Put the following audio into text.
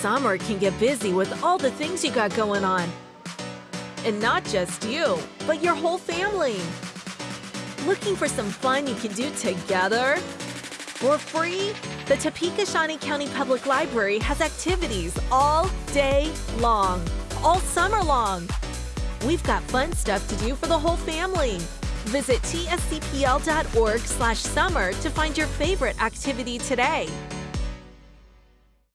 Summer can get busy with all the things you got going on. And not just you, but your whole family. Looking for some fun you can do together? For free? The Topeka Shawnee County Public Library has activities all day long, all summer long. We've got fun stuff to do for the whole family. Visit tscpl.org slash summer to find your favorite activity today.